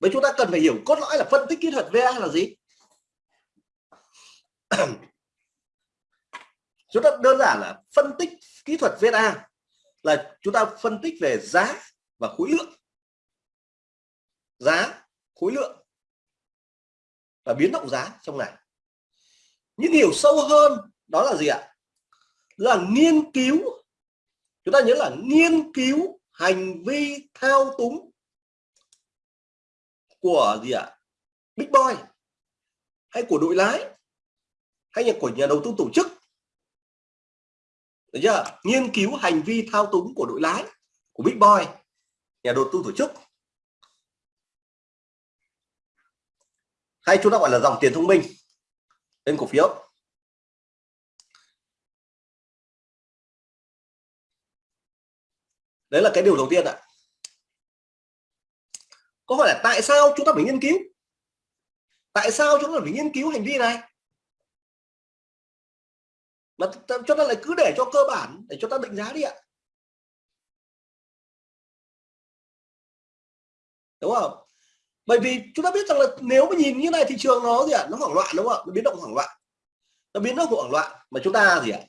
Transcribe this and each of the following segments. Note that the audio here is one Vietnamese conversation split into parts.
vậy chúng ta cần phải hiểu cốt lõi là phân tích kỹ thuật VA là gì? Chúng ta đơn giản là phân tích kỹ thuật VA là chúng ta phân tích về giá và khối lượng. Giá, khối lượng và biến động giá trong này. Những hiểu sâu hơn đó là gì ạ? Là nghiên cứu. Chúng ta nhớ là nghiên cứu hành vi thao túng của gì ạ? Big boy hay của đội lái hay là của nhà đầu tư tổ chức? Đấy chưa? Nghiên cứu hành vi thao túng của đội lái, của big boy, nhà đầu tư tổ chức. Hay chúng ta gọi là dòng tiền thông minh lên cổ phiếu. Đấy là cái điều đầu tiên ạ có hỏi là tại sao chúng ta phải nghiên cứu? Tại sao chúng ta phải nghiên cứu hành vi này? Mà cho ta lại cứ để cho cơ bản, để cho ta định giá đi ạ. Đúng không? Bởi vì chúng ta biết rằng là nếu mà nhìn như này thị trường nó gì ạ? Nó hoảng loạn đúng không ạ? Nó biến động hoảng loạn. Nó biến động hoảng loạn. Mà chúng ta gì ạ?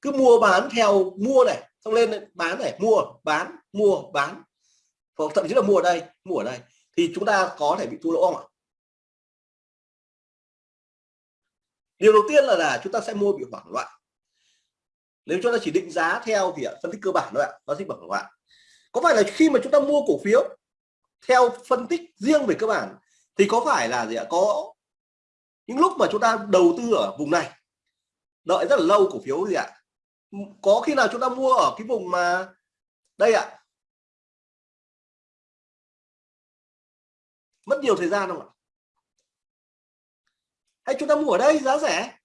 Cứ mua bán theo mua này, xong lên bán này, mua, bán mua, bán. Hoặc thậm chí là mua ở đây, mua ở đây thì chúng ta có thể bị thua lỗ không ạ? Điều đầu tiên là là chúng ta sẽ mua bị hoảng loạn. Nếu chúng ta chỉ định giá theo thì phân tích cơ bản thôi ạ nó sẽ hoảng loạn. Có phải là khi mà chúng ta mua cổ phiếu theo phân tích riêng về cơ bản thì có phải là gì ạ? Có những lúc mà chúng ta đầu tư ở vùng này, đợi rất là lâu cổ phiếu gì ạ? Có khi nào chúng ta mua ở cái vùng mà đây ạ mất nhiều thời gian không ạ? Hay chúng ta mua ở đây giá rẻ?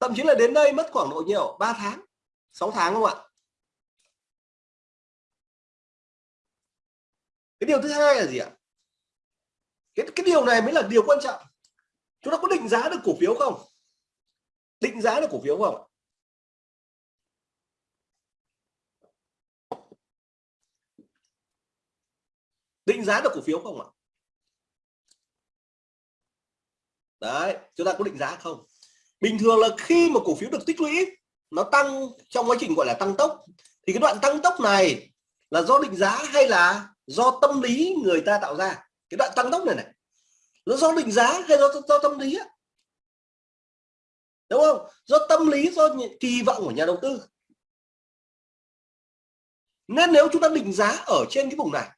Thậm chí là đến đây mất khoảng độ nhiều 3 tháng 6 tháng không ạ? Cái điều thứ hai là gì ạ? Cái cái điều này mới là điều quan trọng. Chúng ta có định giá được cổ phiếu không? Định giá được cổ phiếu không định giá được cổ phiếu không ạ? Đấy, chúng ta có định giá không? Bình thường là khi mà cổ phiếu được tích lũy, nó tăng trong quá trình gọi là tăng tốc, thì cái đoạn tăng tốc này là do định giá hay là do tâm lý người ta tạo ra? Cái đoạn tăng tốc này này, nó do định giá hay do do tâm lý á? Đúng không? Do tâm lý, do kỳ vọng của nhà đầu tư. Nên nếu chúng ta định giá ở trên cái vùng này,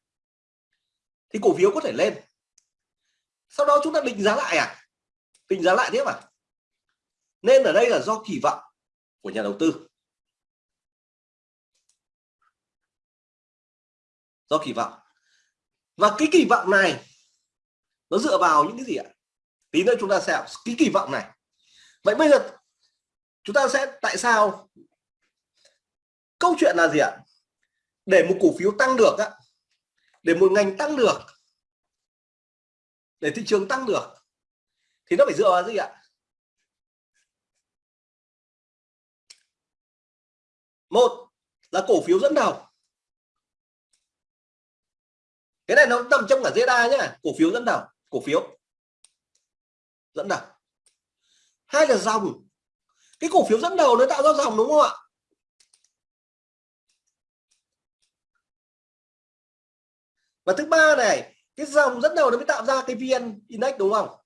thì cổ phiếu có thể lên. Sau đó chúng ta định giá lại à? Tính giá lại tiếp à nên ở đây là do kỳ vọng của nhà đầu tư. Do kỳ vọng. Và cái kỳ vọng này, nó dựa vào những cái gì ạ? Tí nữa chúng ta sẽ cái kỳ vọng này. Vậy bây giờ chúng ta sẽ tại sao? Câu chuyện là gì ạ? Để một cổ phiếu tăng được á, để một ngành tăng được, để thị trường tăng được thì nó phải dựa vào gì ạ? Một là cổ phiếu dẫn đầu. Cái này nó nằm trong cả ZA nhá. Cổ phiếu dẫn đầu, cổ phiếu dẫn đầu. Hai là dòng. Cái cổ phiếu dẫn đầu nó tạo ra dòng đúng không ạ? Và thứ ba này, cái dòng dẫn đầu nó mới tạo ra cái vn index đúng không?